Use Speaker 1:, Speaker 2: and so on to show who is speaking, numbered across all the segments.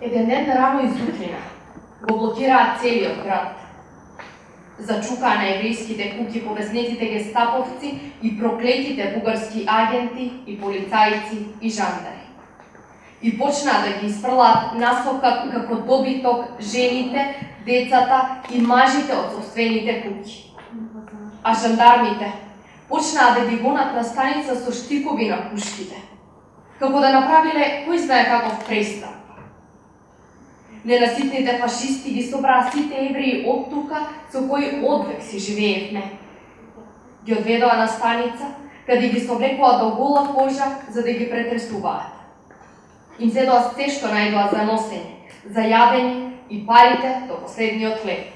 Speaker 1: Еден ден рано изутрина го блокираат целиот град. Зачукаа на еврејските куки повезнетите гестаповци и проклетите бугарски агенти и полицајци и жандари. И почнаа да ги испрлаат насока како добиток жените, децата и мажите од собствените куки. А жандармите почнаа да ги гонат на станица со штикови на пушките, како да направиле кој знае каков престап. Ненаситните да фашисти ги собраа сите евреи од тука со кои одвек си живеевме. Ги одведоа на станица, каде ги соблекоа до гола кожа за да ги претресуваат. Им зедоа се што најдоа за носење, за јадење и парите до последниот хлеб.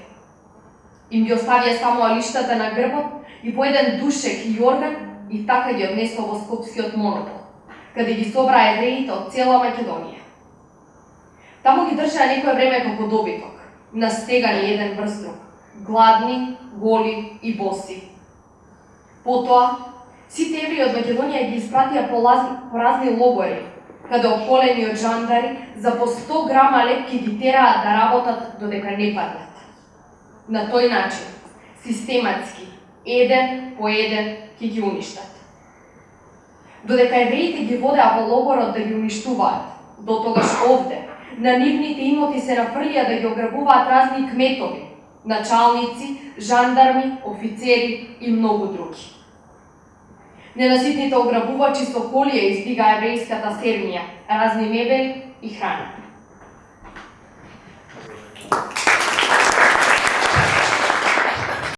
Speaker 1: Им ги оставија само алиштата на грбот и по еден душек и јорган и така ги однесоа во Скопскиот монопол, каде ги собраа евреите од цела Македонија. Таму ги држаа некој време како добиток, настегани еден врз друг, гладни, голи и боси. Потоа, сите евреи од Македонија ги испратија по, лазни, по разни логори, каде околени од жандари за по 100 грама лепки ги тераат да работат додека не паднат. На тој начин, систематски, еден по еден ќе ги уништат. Додека евреите ги водеа по логорот да ги уништуваат, до тогаш овде, На нивните имоти се нафрлија да ги ограбуваат разни кметови, началници, жандарми, офицери и многу други. Ненаситните ограбувачи со колија издига еврејската сермија, разни мебели и храна.